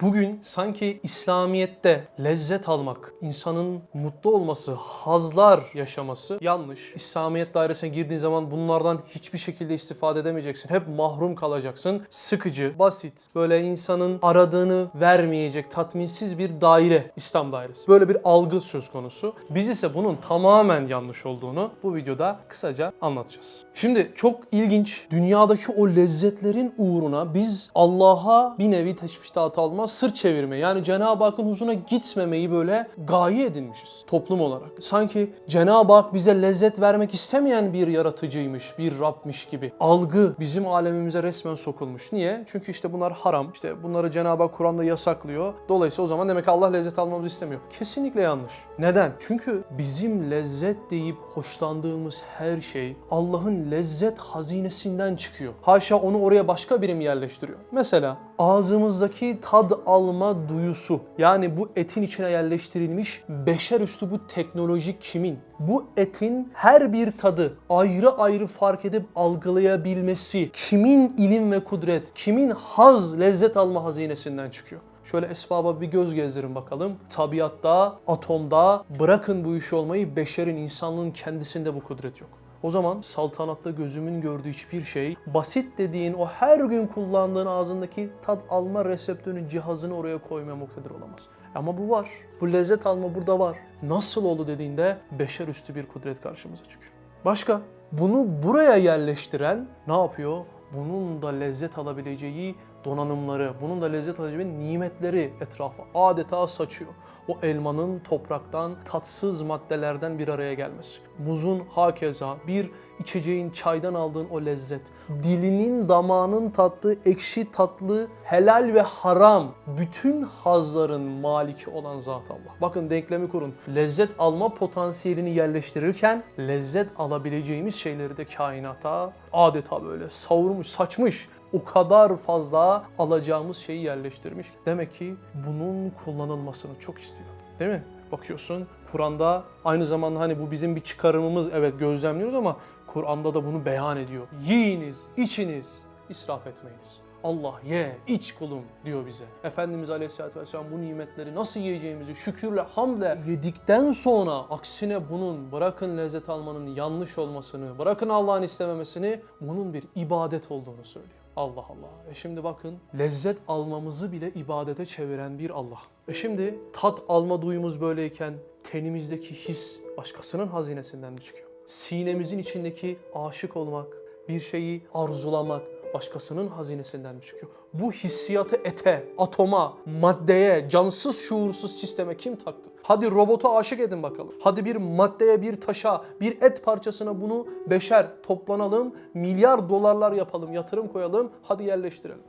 Bugün sanki İslamiyet'te lezzet almak, insanın mutlu olması, hazlar yaşaması yanlış. İslamiyet dairesine girdiğin zaman bunlardan hiçbir şekilde istifade edemeyeceksin. Hep mahrum kalacaksın. Sıkıcı, basit, böyle insanın aradığını vermeyecek, tatminsiz bir daire, İslam dairesi. Böyle bir algı söz konusu. Biz ise bunun tamamen yanlış olduğunu bu videoda kısaca anlatacağız. Şimdi çok ilginç, dünyadaki o lezzetlerin uğruna biz Allah'a bir nevi teşbihat alma, sırt çevirme yani Cenab-ı Hakk'ın huzuruna gitmemeyi böyle gaye edinmişiz toplum olarak. Sanki Cenab-ı Hak bize lezzet vermek istemeyen bir yaratıcıymış, bir Rabmiş gibi. Algı bizim alemimize resmen sokulmuş. Niye? Çünkü işte bunlar haram. İşte bunları Cenab-ı Hak Kur'an'da yasaklıyor. Dolayısıyla o zaman demek ki Allah lezzet almamızı istemiyor. Kesinlikle yanlış. Neden? Çünkü bizim lezzet deyip hoşlandığımız her şey Allah'ın lezzet hazinesinden çıkıyor. Haşa onu oraya başka biri mi yerleştiriyor? Mesela ağzımızdaki tad alma duyusu yani bu etin içine yerleştirilmiş beşer üstü bu teknoloji kimin? Bu etin her bir tadı ayrı ayrı fark edip algılayabilmesi kimin ilim ve kudret, kimin haz, lezzet alma hazinesinden çıkıyor? Şöyle esbaba bir göz gezdirin bakalım. Tabiatta, atomda bırakın bu işi olmayı beşerin, insanlığın kendisinde bu kudret yok. O zaman saltanatta gözümün gördüğü hiçbir şey basit dediğin o her gün kullandığın ağzındaki tat alma reseptörünün cihazını oraya koymaya muktedir olamaz. Ama bu var. Bu lezzet alma burada var. Nasıl oldu dediğinde beşer üstü bir kudret karşımıza çıkıyor. Başka? Bunu buraya yerleştiren ne yapıyor? Bunun da lezzet alabileceği donanımları, bunun da lezzet alabileceği nimetleri etrafa adeta saçıyor. O elmanın topraktan tatsız maddelerden bir araya gelmesi. Muzun hakeza bir içeceğin çaydan aldığın o lezzet. Dilinin damağının tattığı ekşi tatlı, helal ve haram bütün hazların maliki olan zat Allah. Bakın denklemi kurun. Lezzet alma potansiyelini yerleştirirken lezzet alabileceğimiz şeyleri de kainata adeta böyle savurmuş, saçmış o kadar fazla alacağımız şeyi yerleştirmiş. Demek ki bunun kullanılmasını çok istiyor. Değil mi? Bakıyorsun Kur'an'da aynı zamanda hani bu bizim bir çıkarımımız evet gözlemliyoruz ama Kur'an'da da bunu beyan ediyor. Yiyiniz, içiniz, israf etmeyiniz. Allah ye, iç kulum diyor bize. Efendimiz Aleyhisselatü Vesselam bu nimetleri nasıl yiyeceğimizi şükürle, hamle yedikten sonra aksine bunun bırakın lezzet almanın yanlış olmasını, bırakın Allah'ın istememesini bunun bir ibadet olduğunu söylüyor. Allah Allah. E şimdi bakın lezzet almamızı bile ibadete çeviren bir Allah. E şimdi tat alma duyumuz böyleyken tenimizdeki his başkasının hazinesinden çıkıyor? Sinemizin içindeki aşık olmak, bir şeyi arzulamak başkasının hazinesinden mi çıkıyor? Bu hissiyatı ete, atoma, maddeye, cansız şuursuz sisteme kim taktı? Hadi robota aşık edin bakalım. Hadi bir maddeye, bir taşa, bir et parçasına bunu beşer toplanalım, milyar dolarlar yapalım, yatırım koyalım, hadi yerleştirelim.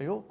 E yok.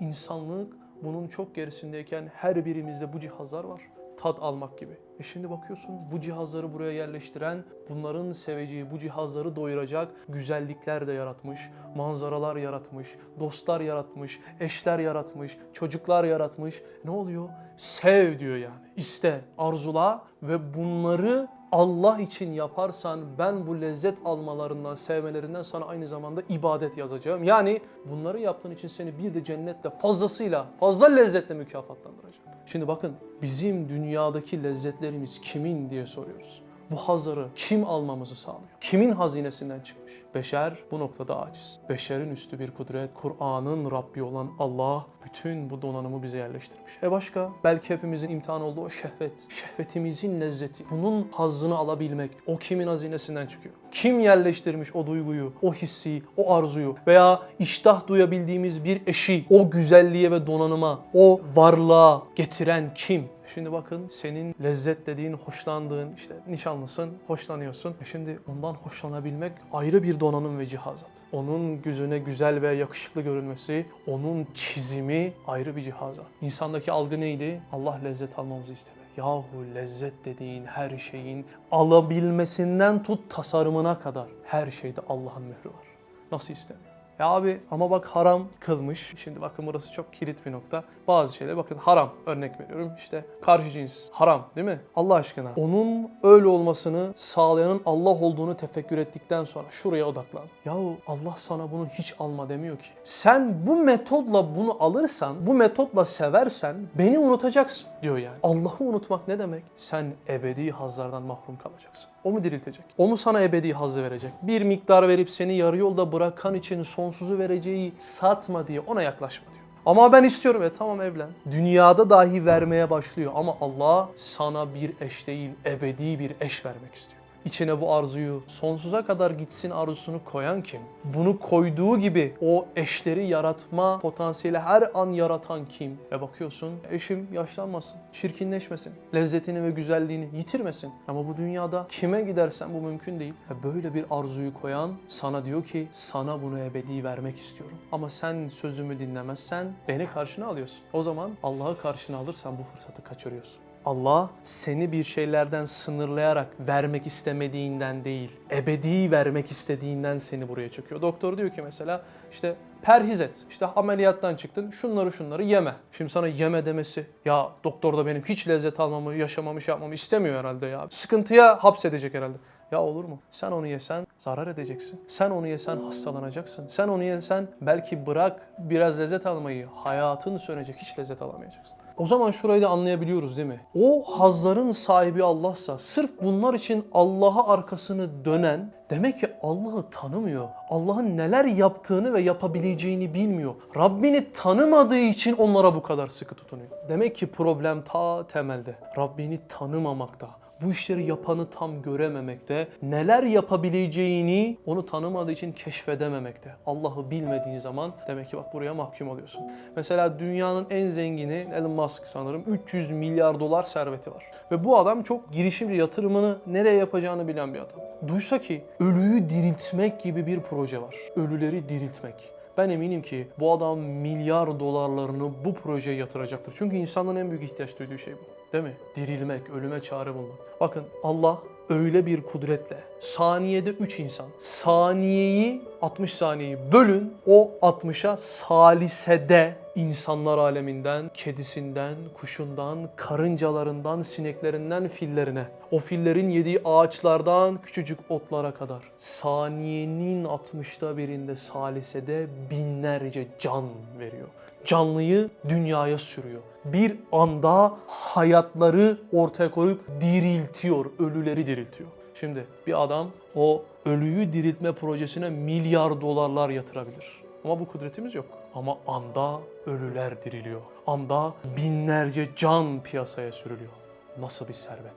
İnsanlık bunun çok gerisindeyken her birimizde bu cihazlar var. Tat almak gibi. E şimdi bakıyorsun bu cihazları buraya yerleştiren, bunların seveceği bu cihazları doyuracak güzellikler de yaratmış, manzaralar yaratmış, dostlar yaratmış, eşler yaratmış, çocuklar yaratmış. Ne oluyor? Sev diyor yani. İste, arzula ve bunları Allah için yaparsan ben bu lezzet almalarından, sevmelerinden sana aynı zamanda ibadet yazacağım. Yani bunları yaptığın için seni bir de cennette fazlasıyla, fazla lezzetle mükafatlandıracağım. Şimdi bakın bizim dünyadaki lezzetlerimiz kimin diye soruyoruz. Bu hazları kim almamızı sağlıyor? Kimin hazinesinden çıkmış? Beşer bu noktada aciz. Beşerin üstü bir kudret, Kur'an'ın Rabbi olan Allah bütün bu donanımı bize yerleştirmiş. E başka? Belki hepimizin imtihan olduğu o şehvet. Şehvetimizin lezzeti. Bunun hazzını alabilmek. O kimin hazinesinden çıkıyor? Kim yerleştirmiş o duyguyu, o hissi, o arzuyu veya iştah duyabildiğimiz bir eşi o güzelliğe ve donanıma, o varlığa getiren kim? Şimdi bakın senin lezzet dediğin, hoşlandığın işte nişanlısın, hoşlanıyorsun. Şimdi ondan hoşlanabilmek ayrı bir donanım ve cihazat. Onun gözüne güzel ve yakışıklı görünmesi, onun çizimi ayrı bir cihazat. İnsandaki algı neydi? Allah lezzet almamızı istedi. Yahu lezzet dediğin her şeyin alabilmesinden tut tasarımına kadar her şeyde Allah'ın mührü var. Nasıl istemiyor? Ya abi ama bak haram kılmış. Şimdi bakın burası çok kilit bir nokta. Bazı şeyler bakın haram örnek veriyorum. İşte karşı cins haram değil mi? Allah aşkına. Onun öyle olmasını sağlayanın Allah olduğunu tefekkür ettikten sonra şuraya odaklan. Yahu Allah sana bunu hiç alma demiyor ki. Sen bu metodla bunu alırsan, bu metodla seversen beni unutacaksın diyor yani. Allah'ı unutmak ne demek? Sen ebedi hazlardan mahrum kalacaksın. O mu diriltecek? O mu sana ebedi hazzı verecek? Bir miktar verip seni yarı yolda bırakan için sonsuzu vereceği satma diye ona yaklaşma diyor. Ama ben istiyorum. E tamam evlen. Dünyada dahi vermeye başlıyor ama Allah sana bir eş değil, ebedi bir eş vermek istiyor. İçine bu arzuyu sonsuza kadar gitsin arzusunu koyan kim? Bunu koyduğu gibi o eşleri yaratma potansiyeli her an yaratan kim? Ve bakıyorsun eşim yaşlanmasın, çirkinleşmesin, lezzetini ve güzelliğini yitirmesin. Ama bu dünyada kime gidersen bu mümkün değil. Ve böyle bir arzuyu koyan sana diyor ki sana bunu ebedi vermek istiyorum. Ama sen sözümü dinlemezsen beni karşına alıyorsun. O zaman Allah'ı karşına alırsan bu fırsatı kaçırıyorsun. Allah seni bir şeylerden sınırlayarak vermek istemediğinden değil, ebedi vermek istediğinden seni buraya çekiyor. Doktor diyor ki mesela işte perhiz et. İşte ameliyattan çıktın şunları şunları yeme. Şimdi sana yeme demesi ya doktor da benim hiç lezzet almamı, yaşamamı, şey yapmamı istemiyor herhalde ya. Sıkıntıya hapsedecek herhalde. Ya olur mu? Sen onu yesen zarar edeceksin. Sen onu yesen hastalanacaksın. Sen onu yesen belki bırak biraz lezzet almayı, hayatın sönecek hiç lezzet alamayacaksın. O zaman şurayı da anlayabiliyoruz değil mi? O hazların sahibi Allah'sa sırf bunlar için Allah'a arkasını dönen demek ki Allah'ı tanımıyor. Allah'ın neler yaptığını ve yapabileceğini bilmiyor. Rabbini tanımadığı için onlara bu kadar sıkı tutunuyor. Demek ki problem ta temelde. Rabbini tanımamakta bu işleri yapanı tam görememekte, neler yapabileceğini onu tanımadığı için keşfedememekte. Allah'ı bilmediğin zaman demek ki bak buraya mahkum oluyorsun. Mesela dünyanın en zengini Elon Musk sanırım 300 milyar dolar serveti var. Ve bu adam çok girişimci yatırımını nereye yapacağını bilen bir adam. Duysa ki ölüyü diriltmek gibi bir proje var. Ölüleri diriltmek. Ben eminim ki bu adam milyar dolarlarını bu projeye yatıracaktır. Çünkü insanların en büyük ihtiyaç duyduğu şey bu. Değil mi? Dirilmek, ölüme çare bulmak. Bakın Allah öyle bir kudretle saniyede 3 insan. Saniyeyi 60 saniyeyi bölün o 60'a salisede insanlar aleminden, kedisinden, kuşundan, karıncalarından, sineklerinden fillerine, o fillerin yediği ağaçlardan küçücük otlara kadar saniyenin 60'ta birinde salisede binlerce can veriyor. Canlıyı dünyaya sürüyor. Bir anda hayatları ortaya koyup diriltiyor, ölüleri diriltiyor. Şimdi bir adam o ölüyü diriltme projesine milyar dolarlar yatırabilir. Ama bu kudretimiz yok. Ama anda ölüler diriliyor. Anda binlerce can piyasaya sürülüyor. Nasıl bir servet?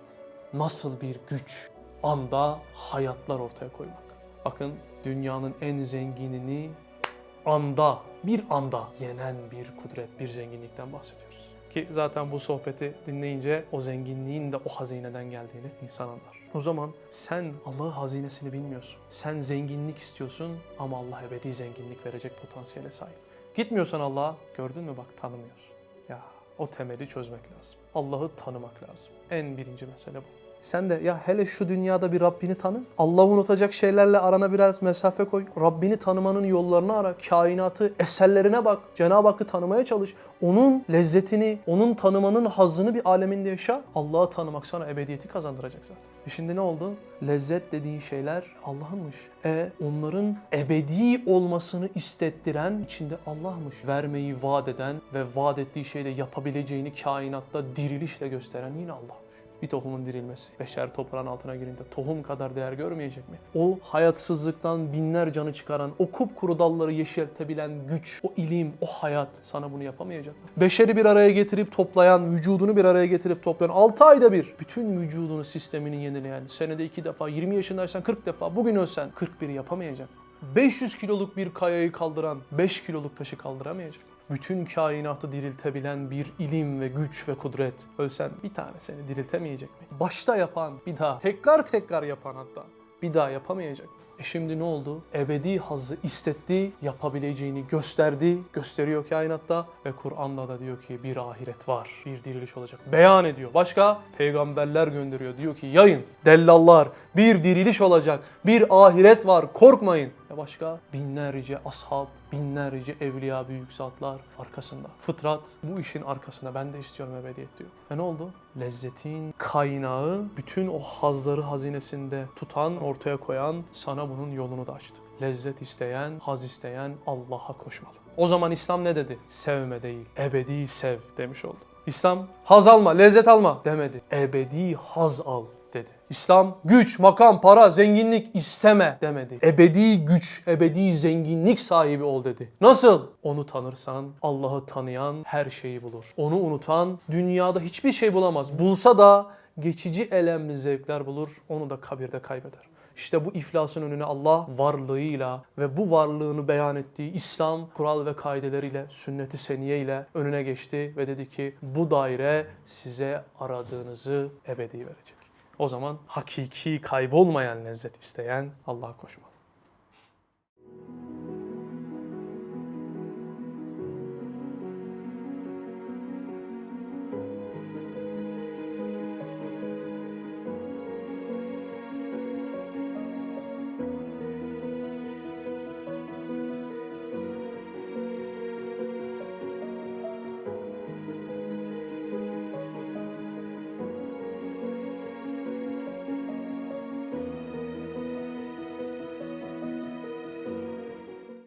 Nasıl bir güç? Anda hayatlar ortaya koymak. Bakın dünyanın en zenginini anda, bir anda yenen bir kudret, bir zenginlikten bahsediyoruz. Ki zaten bu sohbeti dinleyince o zenginliğin de o hazineden geldiğini insan anlar. O zaman sen Allah'ın hazinesini bilmiyorsun. Sen zenginlik istiyorsun ama Allah ebedi zenginlik verecek potansiyele sahip. Gitmiyorsan Allah'a gördün mü bak tanımıyorsun. Ya o temeli çözmek lazım. Allah'ı tanımak lazım. En birinci mesele bu. Sen de ya hele şu dünyada bir Rabbini tanı. Allah'ı unutacak şeylerle arana biraz mesafe koy. Rabbini tanımanın yollarını ara. Kainatı, eserlerine bak. Cenab-ı Hakk'ı tanımaya çalış. Onun lezzetini, onun tanımanın hazzını bir aleminde yaşa. Allah'ı tanımak sana ebediyeti kazandıracak zaten. E şimdi ne oldu? Lezzet dediğin şeyler Allah'ınmış. E onların ebedi olmasını istettiren içinde Allah'mış. Vermeyi vaat eden ve vaat ettiği şeyde yapabileceğini kainatta dirilişle gösteren yine Allah bir tohumun dirilmesi. Beşer toprağın altına girince tohum kadar değer görmeyecek mi? O hayatsızlıktan binler canı çıkaran, o kupkuru dalları yeşertebilen güç, o ilim, o hayat sana bunu yapamayacak mı? Beşeri bir araya getirip toplayan, vücudunu bir araya getirip toplayan, 6 ayda bir bütün vücudunu, sistemini yenileyen, senede 2 defa, 20 yaşındaysan 40 defa, bugün ölsen 41 yapamayacak. 500 kiloluk bir kayayı kaldıran 5 kiloluk taşı kaldıramayacak bütün kainatı diriltebilen bir ilim ve güç ve kudret. Ölsen bir tane seni diriltemeyecek mi? Başta yapan bir daha, tekrar tekrar yapan hatta bir daha yapamayacak mı? E şimdi ne oldu? Ebedi hazzı istetti, yapabileceğini gösterdi, gösteriyor kainatta ve Kur'an'da da diyor ki bir ahiret var, bir diriliş olacak. Beyan ediyor. Başka? Peygamberler gönderiyor. Diyor ki yayın, dellallar, bir diriliş olacak, bir ahiret var, korkmayın. Başka? Binlerce ashab, binlerce evliya büyük zatlar arkasında. Fıtrat bu işin arkasında. Ben de istiyorum ebediyet diyor. Ve ne oldu? Lezzetin kaynağı bütün o hazları hazinesinde tutan, ortaya koyan sana bunun yolunu da açtı. Lezzet isteyen, haz isteyen Allah'a koşmalı. O zaman İslam ne dedi? Sevme değil, ebedi sev demiş oldu. İslam haz alma, lezzet alma demedi. Ebedi haz al dedi. İslam güç, makam, para, zenginlik isteme demedi. Ebedi güç, ebedi zenginlik sahibi ol dedi. Nasıl? Onu tanırsan Allah'ı tanıyan her şeyi bulur. Onu unutan dünyada hiçbir şey bulamaz. Bulsa da geçici elemli zevkler bulur. Onu da kabirde kaybeder. İşte bu iflasın önüne Allah varlığıyla ve bu varlığını beyan ettiği İslam kural ve kaideleriyle, sünnet-i seniye ile önüne geçti ve dedi ki bu daire size aradığınızı ebedi verecek. O zaman hakiki kaybolmayan lezzet isteyen Allah'a koşmalı.